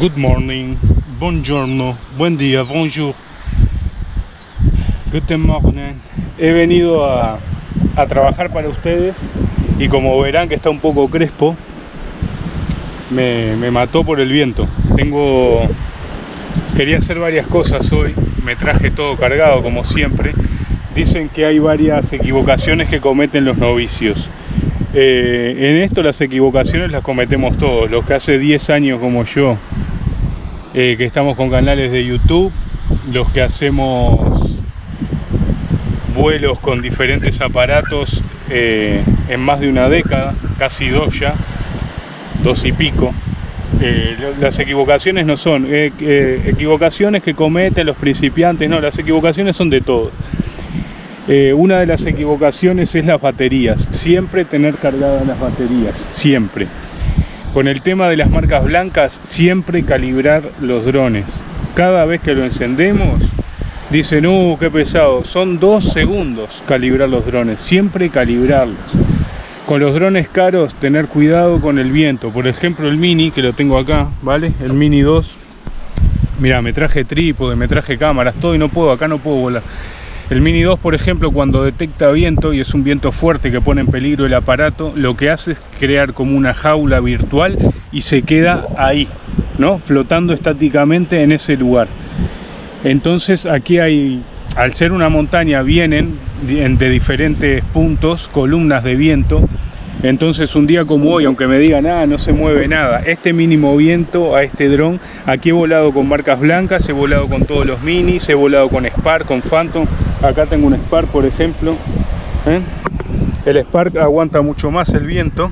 Good morning, buongiorno, buen día, bonjour. Good morning. He venido a, a trabajar para ustedes y como verán que está un poco crespo, me, me mató por el viento. Tengo... Quería hacer varias cosas hoy, me traje todo cargado como siempre. Dicen que hay varias equivocaciones que cometen los novicios. Eh, en esto las equivocaciones las cometemos todos, los que hace 10 años como yo, eh, que estamos con canales de YouTube, los que hacemos vuelos con diferentes aparatos eh, en más de una década, casi dos ya, dos y pico. Eh, las equivocaciones no son eh, equivocaciones que cometen los principiantes, no, las equivocaciones son de todo. una de las equivocaciones es las baterías, siempre tener cargadas las baterías, siempre. Con el tema de las marcas blancas, siempre calibrar los drones. Cada vez que lo encendemos, Dicen, uh, qué pesado. Son dos segundos calibrar los drones. Siempre calibrarlos. Con los drones caros, tener cuidado con el viento. Por ejemplo, el Mini, que lo tengo acá, ¿vale? El Mini 2. Mira, me traje trípode, me traje cámaras, todo y no puedo, acá no puedo volar. El Mini 2, por ejemplo, cuando detecta viento y es un viento fuerte que pone en peligro el aparato, lo que hace es crear como una jaula virtual y se queda ahí, ¿no? Flotando estáticamente en ese lugar. Entonces aquí hay, al ser una montaña, vienen de diferentes puntos columnas de viento. Entonces un día como hoy, aunque me digan, ah, no se mueve nada, este mínimo viento a este dron, aquí he volado con marcas blancas, he volado con todos los minis, he volado con Spark, con Phantom, acá tengo un Spark por ejemplo, ¿eh? el Spark aguanta mucho más el viento,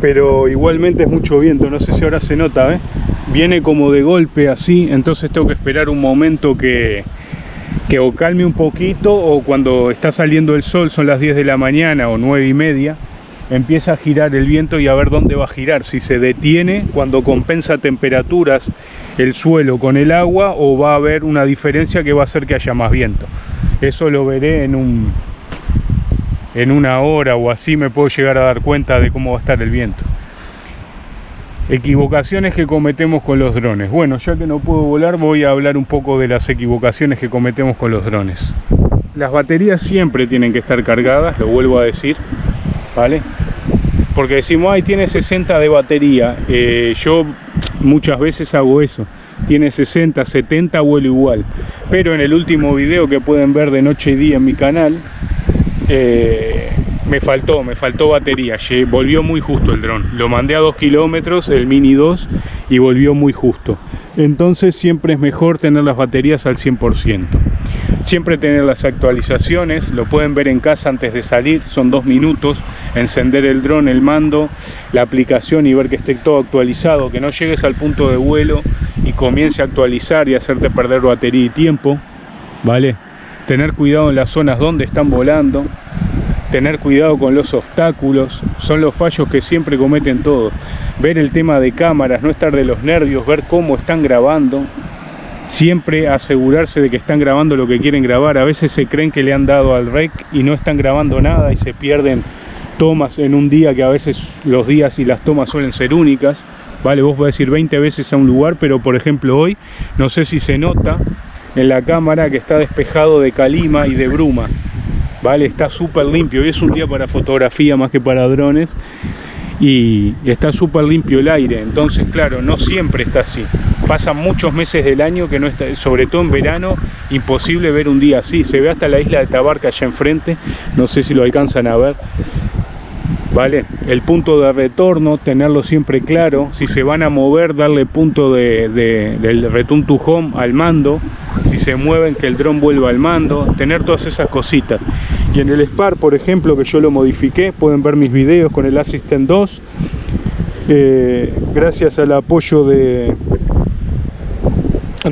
pero igualmente es mucho viento, no sé si ahora se nota, ¿eh? viene como de golpe así, entonces tengo que esperar un momento que, que o calme un poquito o cuando está saliendo el sol, son las 10 de la mañana o 9 y media, empieza a girar el viento y a ver dónde va a girar, si se detiene cuando compensa temperaturas el suelo con el agua o va a haber una diferencia que va a hacer que haya más viento. Eso lo veré en un en una hora o así me puedo llegar a dar cuenta de cómo va a estar el viento. Equivocaciones que cometemos con los drones. Bueno, ya que no puedo volar, voy a hablar un poco de las equivocaciones que cometemos con los drones. Las baterías siempre tienen que estar cargadas, lo vuelvo a decir, ¿vale? Porque decimos, ay, tiene 60 de batería. Eh, yo muchas veces hago eso. Tiene 60, 70, vuelo igual. Pero en el último video que pueden ver de noche y día en mi canal, eh, me faltó, me faltó batería, volvió muy justo el dron. Lo mandé a 2 kilómetros, el Mini 2, y volvió muy justo. Entonces siempre es mejor tener las baterías al 100%. Siempre tener las actualizaciones, lo pueden ver en casa antes de salir, son dos minutos, encender el dron, el mando, la aplicación y ver que esté todo actualizado, que no llegues al punto de vuelo y comience a actualizar y hacerte perder batería y tiempo, ¿vale? Tener cuidado en las zonas donde están volando, tener cuidado con los obstáculos, son los fallos que siempre cometen todos. Ver el tema de cámaras, no estar de los nervios, ver cómo están grabando, siempre asegurarse de que están grabando lo que quieren grabar. A veces se creen que le han dado al rec y no están grabando nada y se pierden tomas en un día que a veces los días y las tomas suelen ser únicas. Vale, vos podés ir 20 veces a un lugar, pero por ejemplo hoy, no sé si se nota en la cámara que está despejado de calima y de bruma ¿vale? Está súper limpio, hoy es un día para fotografía más que para drones y está súper limpio el aire, entonces claro, no siempre está así. Pasan muchos meses del año que no está, sobre todo en verano, imposible ver un día así. Se ve hasta la isla de Tabarca allá enfrente, no sé si lo alcanzan a ver. ¿Vale? El punto de retorno, tenerlo siempre claro. Si se van a mover, darle punto de, del return to home al mando. Si se mueven, que el dron vuelva al mando. Tener todas esas cositas. Y en el Spar, por ejemplo, que yo lo modifiqué, pueden ver mis videos con el Assistant 2. Eh, gracias al apoyo de,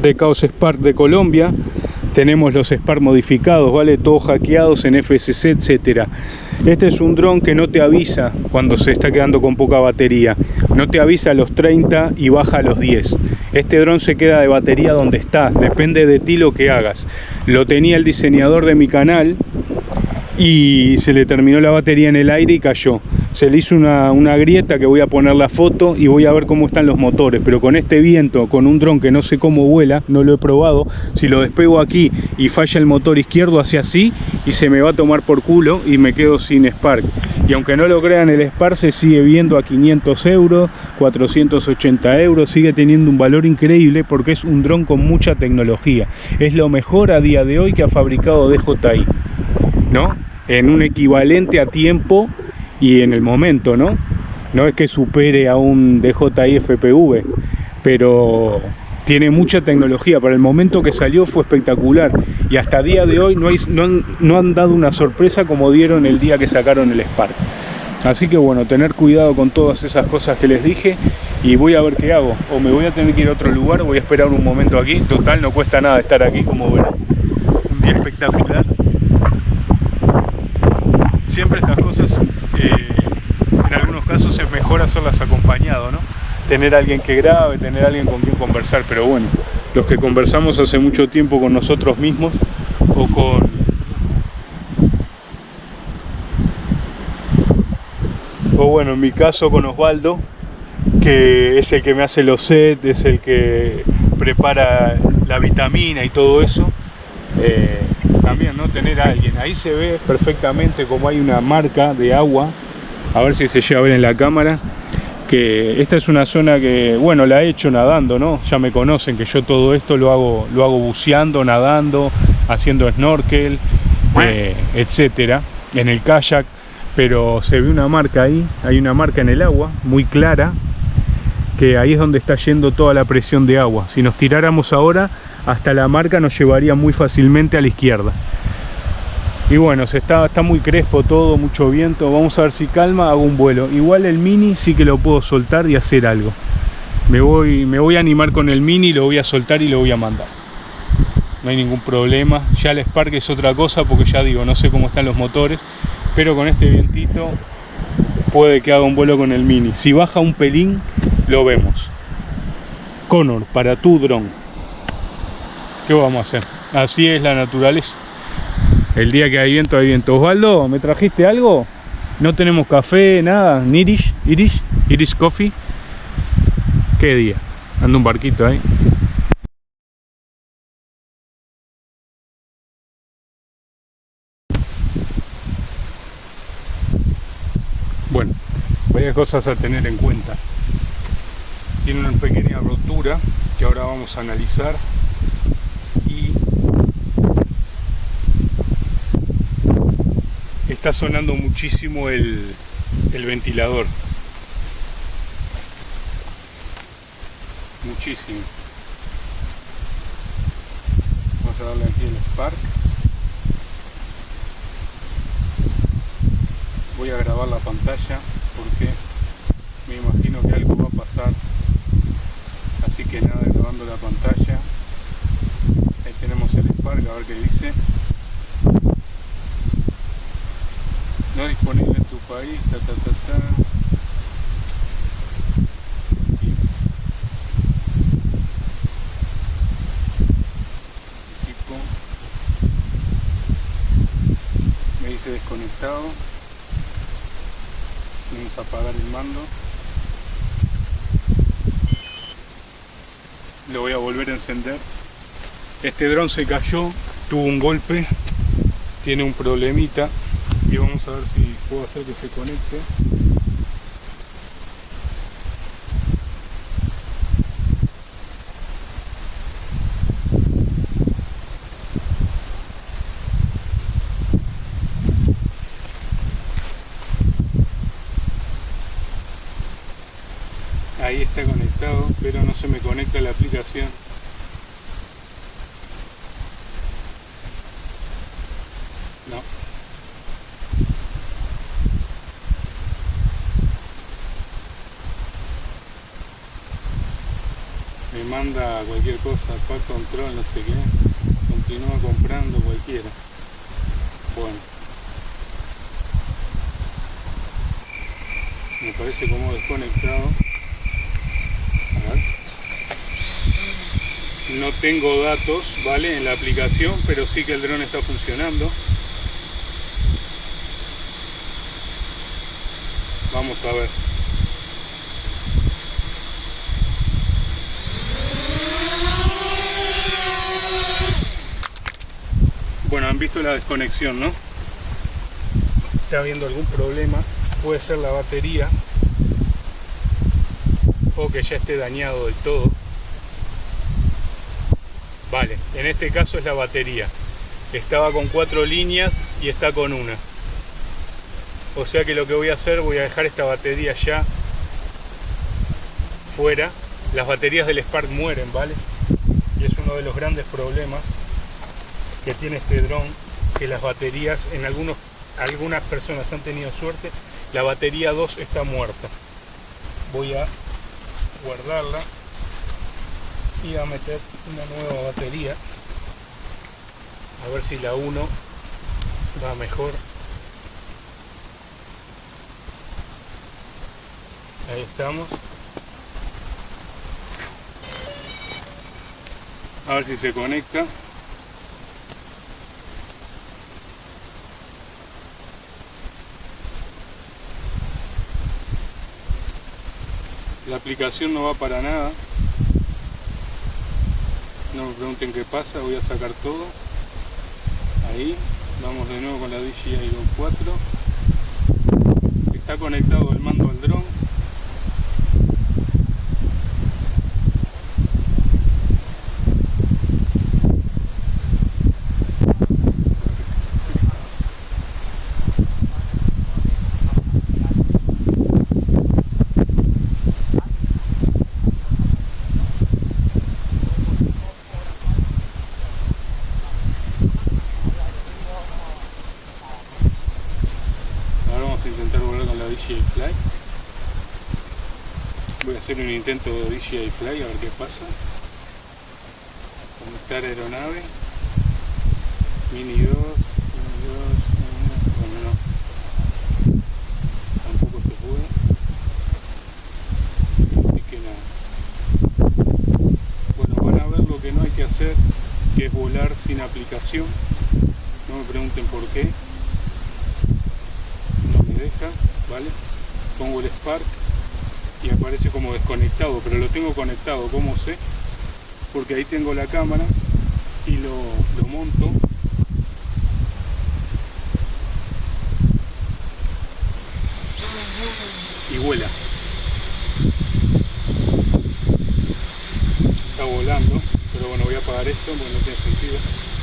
de Chaos Spark de Colombia tenemos los Spark modificados, ¿vale? Todos hackeados en FSC, etcétera. Este es un dron que no te avisa cuando se está quedando con poca batería. No te avisa a los 30 y baja a los 10. Este dron se queda de batería donde está, depende de ti lo que hagas. Lo tenía el diseñador de mi canal y se le terminó la batería en el aire y cayó. Se le hizo una, una, grieta que voy a poner la foto y voy a ver cómo están los motores. Pero con este viento, con un dron que no sé cómo vuela, no lo he probado, si lo despego aquí y falla el motor izquierdo, hace así y se me va a tomar por culo y me quedo sin Spark. Y aunque no lo crean, el Spark se sigue viendo a 500 euros, 480 euros, sigue teniendo un valor increíble porque es un dron con mucha tecnología. Es lo mejor a día de hoy que ha fabricado DJI, ¿no? En un equivalente a tiempo y en el momento, ¿no? No es que supere a un DJI FPV, pero tiene mucha tecnología. Para el momento que salió fue espectacular y hasta día de hoy no, han dado una sorpresa como dieron el día que sacaron el Spark. Así que bueno, tener cuidado con todas esas cosas que les dije y voy a ver qué hago. O me voy a tener que ir a otro lugar, voy a esperar un momento aquí. Total, no cuesta nada estar aquí, como verán. Un día espectacular. Siempre estas cosas, eh, en algunos casos es mejor hacerlas acompañado, ¿no? Tener alguien que grabe, tener alguien con quien conversar, pero bueno, los que conversamos hace mucho tiempo con nosotros mismos o con o bueno, en mi caso con Osvaldo, que es el que me hace los sets, es el que prepara la vitamina y todo eso. Eh, ¿no? Tener a alguien. Ahí se ve perfectamente como hay una marca de agua. A ver si se llega a ver en la cámara. Que esta es una zona que, bueno, la he hecho nadando, ¿no? Ya me conocen que yo todo esto lo hago, lo hago buceando, nadando, haciendo snorkel, eh, etcétera, en el kayak pero se ve una marca ahí, hay una marca en el agua muy clara, que ahí es donde está yendo toda la presión de agua. Si nos tiráramos ahora, hasta la marca nos llevaría muy fácilmente a la izquierda. Y bueno, se está, está muy crespo todo, mucho viento. Vamos a ver si calma, hago un vuelo. Igual el Mini sí que lo puedo soltar y hacer algo. Me voy, me voy a animar con el Mini, lo voy a soltar y lo voy a mandar. No hay ningún problema. Ya el Spark es otra cosa porque ya digo, no sé cómo están los motores pero con este vientito puede que haga un vuelo con el Mini. Si baja un pelín, lo vemos. Connor, para tu dron. ¿Qué vamos a hacer? Así es la naturaleza. El día que hay viento, hay viento. Osvaldo, ¿me trajiste algo? No tenemos café, nada. Irish, Irish, Irish Coffee. ¿Qué día? Anda un barquito ahí. Bueno, varias cosas a tener en cuenta. Tiene una pequeña rotura que ahora vamos a analizar está sonando muchísimo el, el ventilador. Muchísimo. Vamos a darle aquí el spark. voy a grabar la pantalla porque me imagino que algo va a pasar así que nada grabando la pantalla ahí tenemos el Spark a ver qué dice no disponible en tu país ta ta ta ta. Me dice desconectado. Vamos a apagar el mando. Lo voy a volver a encender. Este dron se cayó tuvo un golpe tiene un problemita y vamos a ver si puedo hacer que se conecte ahí está conectado pero no se me conecta la aplicación no me manda cualquier cosa para control no sé qué. Continúa comprando cualquiera. Bueno. Me parece como desconectado. No tengo datos vale en la aplicación pero sí que el dron está funcionando. Vamos a ver. Visto la desconexión, ¿no? Está habiendo algún problema. Puede ser la batería o que ya esté dañado del todo. Vale, en este caso es la batería. Estaba con cuatro líneas y está con una. O sea que lo que voy a hacer, voy a dejar esta batería ya fuera. Las baterías del Spark mueren, ¿vale? Y es uno de los grandes problemas que tiene este dron, que las baterías, en algunos, algunas personas han tenido suerte, la batería 2 está muerta. Voy a guardarla y a meter una nueva batería. A ver si la 1 va mejor. Ahí estamos. A ver si se conecta la aplicación no va para nada. No me pregunten qué pasa voy a sacar todo. Ahí vamos de nuevo con la DJI Go 4 está conectado el mando al dron un intento de DJI Fly a ver qué pasa. Conectar aeronave. Mini 2 Mini 2, bueno no. Tampoco se puede. Así que nada. Bueno van a ver lo que no hay que hacer que es volar sin aplicación. No me pregunten por qué. No me deja vale pongo el Spark aparece como desconectado, pero lo tengo conectado, ¿cómo sé? Porque ahí tengo la cámara y lo, lo monto y vuela. Está volando, pero bueno, voy a apagar esto porque no tiene sentido.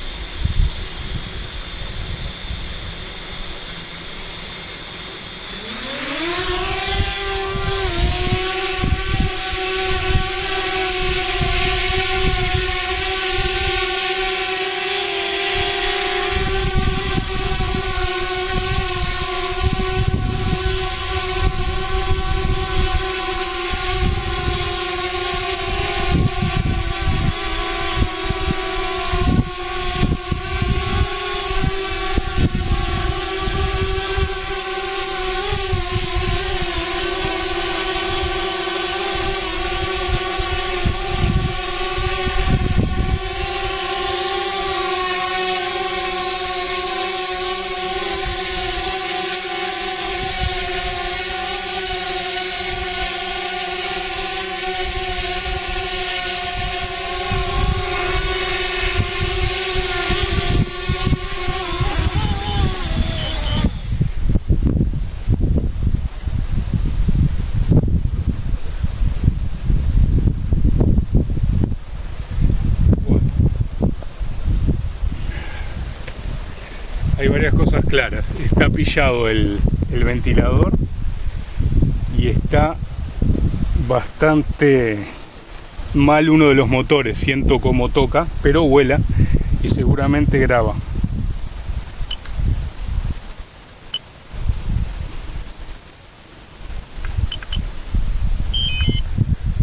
Varias cosas claras. Está pillado el, ventilador y está bastante mal uno de los motores. Siento como toca, pero vuela y seguramente graba.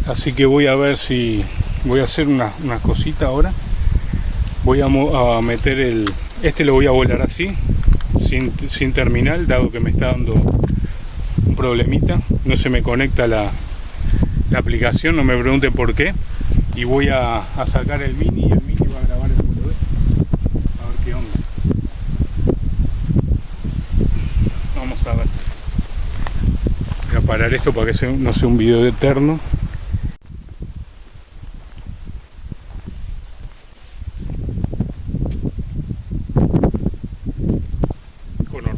Así que voy a ver si voy a hacer una, una cosita ahora. Voy a meter el, este lo voy a volar así, sin, terminal, dado que me está dando un problemita. No se me conecta la, aplicación, no me pregunten por qué. Y voy a, sacar el mini y el mini va a grabar el mundo A ver qué onda. Vamos a ver. parar esto para que no sea un video eterno.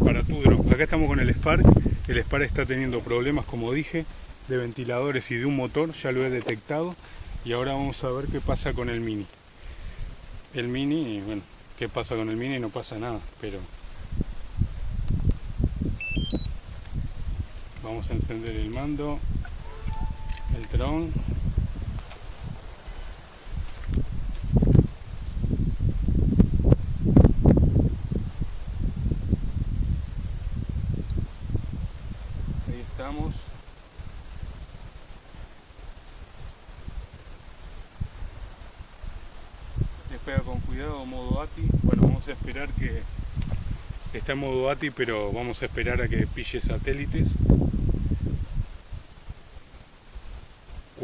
para tu Acá estamos con el Spark. El Spark está teniendo problemas, como dije, de ventiladores y de un motor. Ya lo he detectado. Y ahora vamos a ver qué pasa con el Mini. El Mini, bueno, qué pasa con el Mini no pasa nada, pero vamos a encender el mando el tron ahí estamos despega con cuidado modo ATI bueno vamos a esperar que está en modo ATI pero vamos a esperar a que pille satélites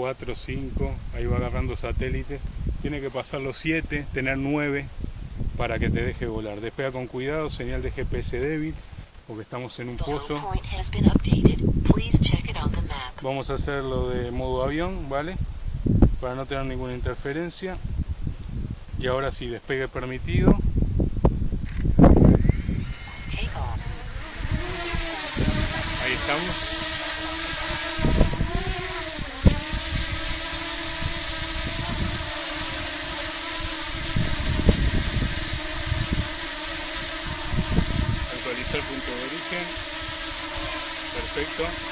4, 5, ahí va agarrando satélites. Tiene que pasar los 7, tener 9 para que te deje volar. Despega con cuidado, señal de GPS débil, porque estamos en un pozo. Vamos a hacerlo de modo avión, ¿vale? Para no tener ninguna interferencia. Y ahora sí, despegue permitido. Ahí estamos. el punto de origen. Perfecto.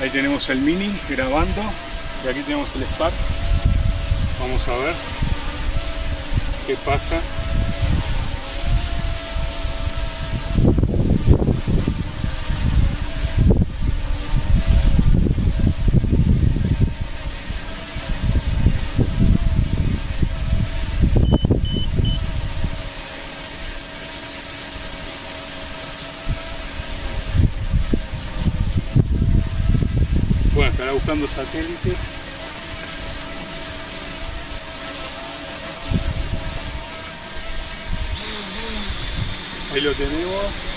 Ahí tenemos el Mini grabando y aquí tenemos el Spark. Vamos a ver qué pasa buscando satélites. Ahí lo tenemos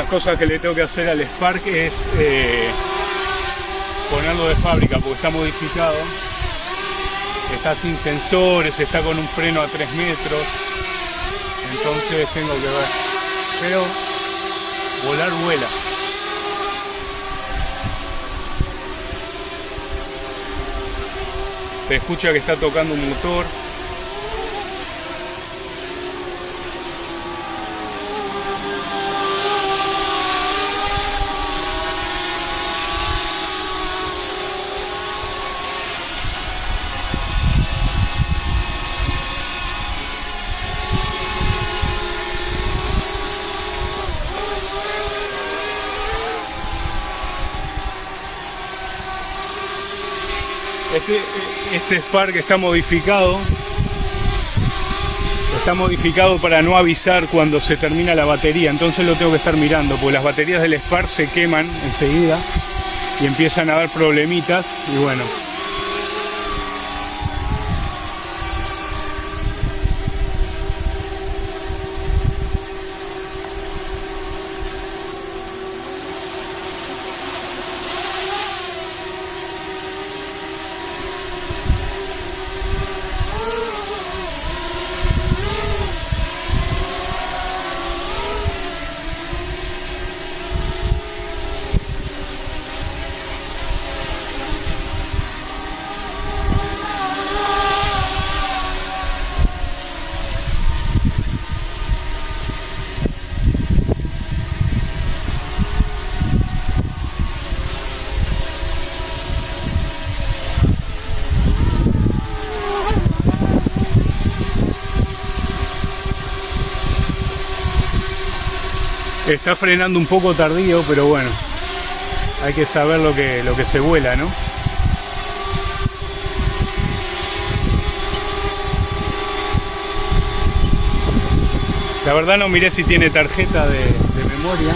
las cosas que le tengo que hacer al Spark es eh, ponerlo de fábrica porque está modificado. Está sin sensores, está con un freno a 3 metros. Entonces tengo que ver. Pero volar vuela. Se escucha que está tocando un motor este Spark está modificado. Está modificado para no avisar cuando se termina la batería. Entonces lo tengo que estar mirando. Porque las baterías del Spark se queman enseguida. Y empiezan a dar problemitas. Y bueno, Está frenando un poco tardío, pero bueno, hay que saber lo que, lo que se vuela, ¿no? La verdad no miré si tiene tarjeta de, de memoria.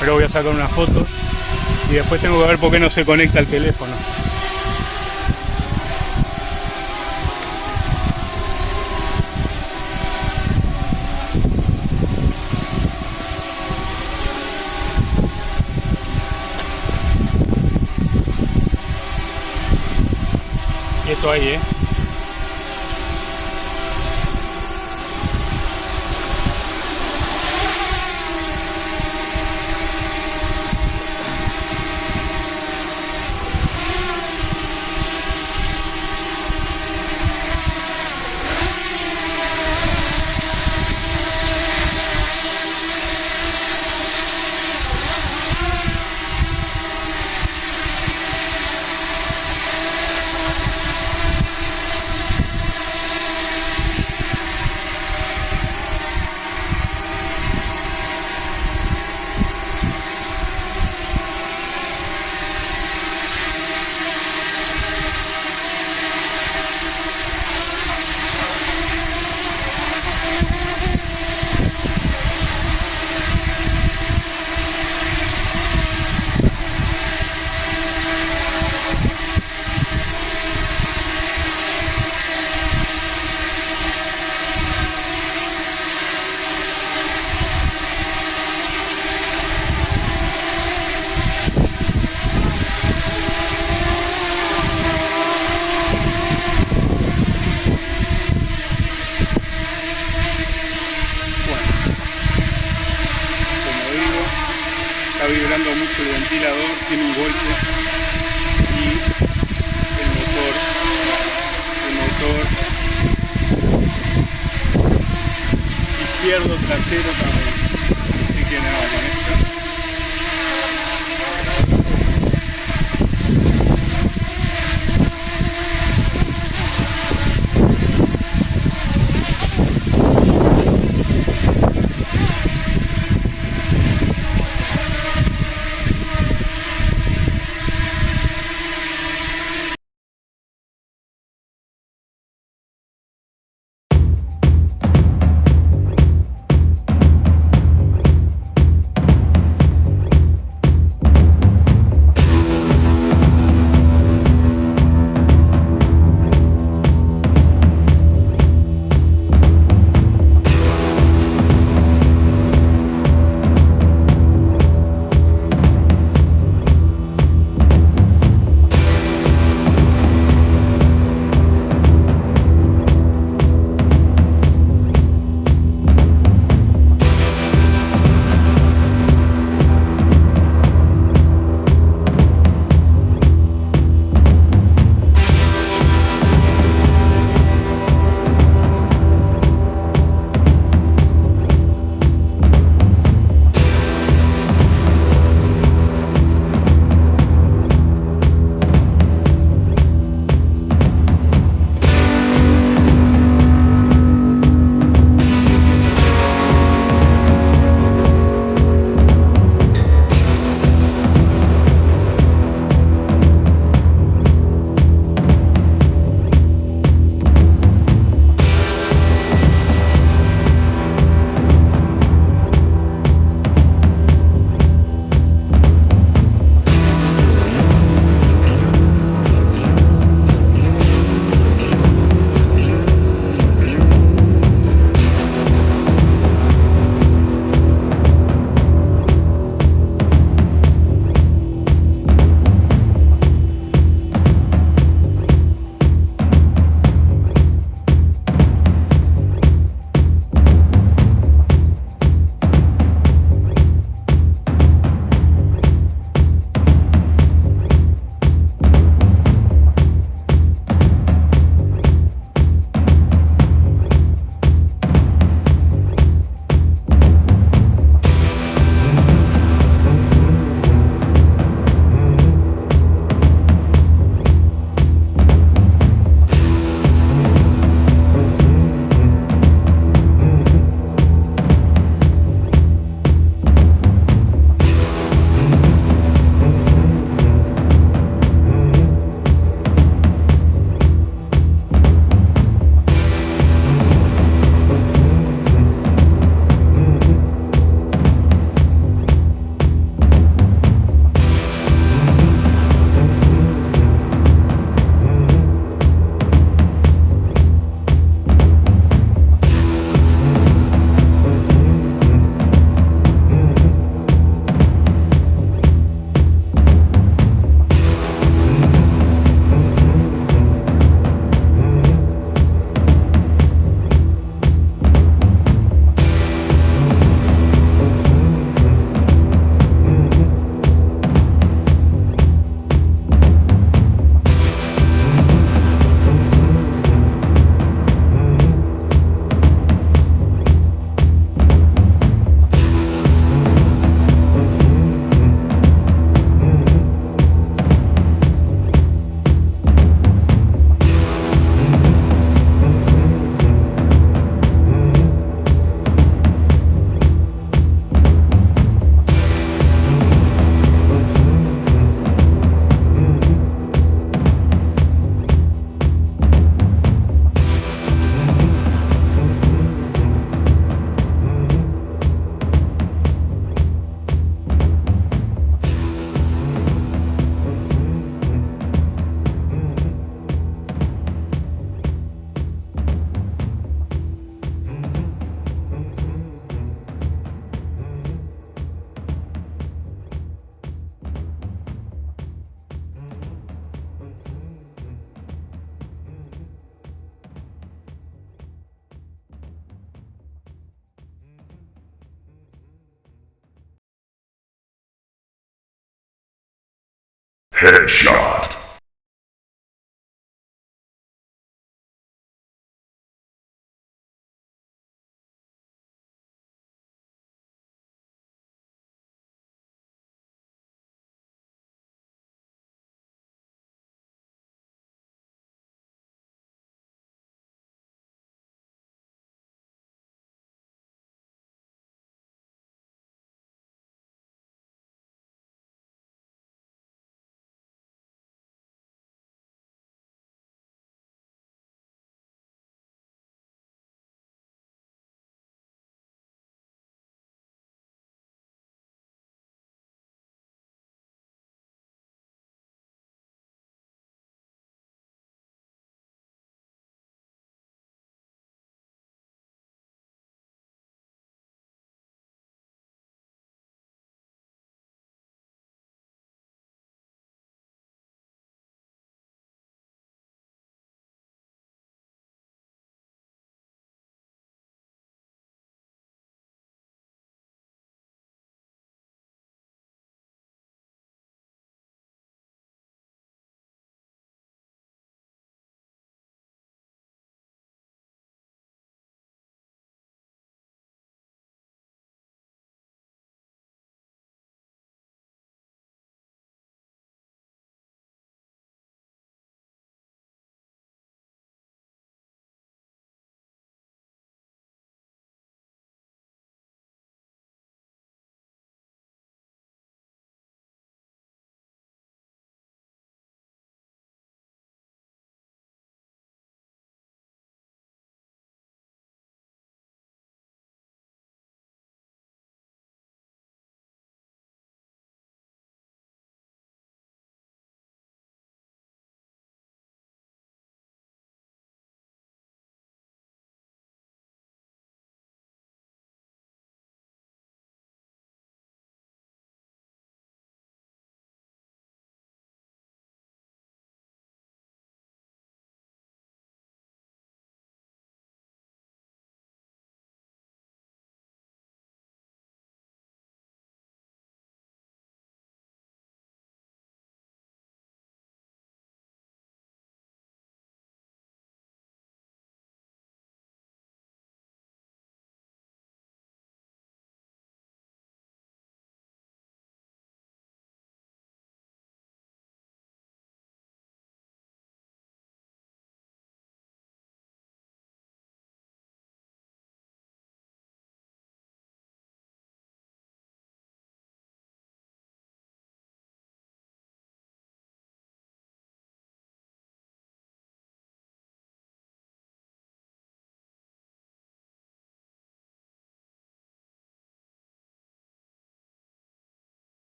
Pero voy a sacar una foto y después tengo que ver por qué no se conecta el teléfono. Quieto ahí, Headshot.